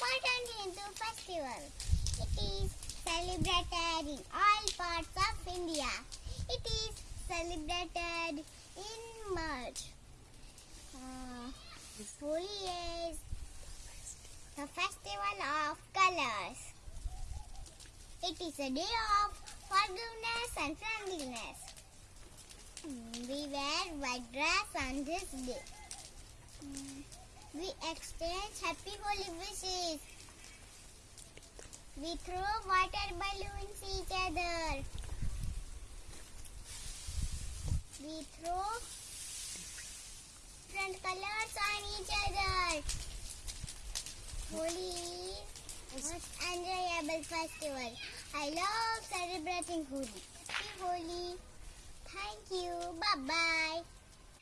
Important Hindu festival. It is celebrated in all parts of India. It is celebrated in March. Uh, Holi is the festival of colors. It is a day of forgiveness and friendliness. Mm, We wear white dress on this day. Exchange happy Holi wishes. We throw water balloons each other. We throw different colors on each other. Holi most enjoyable festival. I love celebrating Holi. Happy Holi. Thank you. Bye bye.